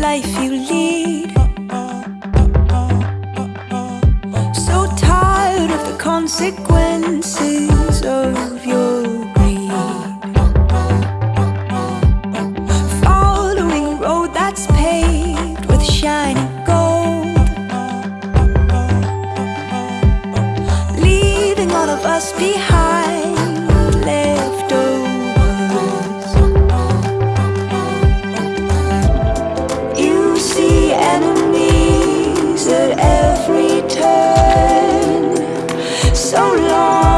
life you lead. So tired of the consequences of your greed. Following a road that's paved with shiny gold. Leaving all of us behind. love.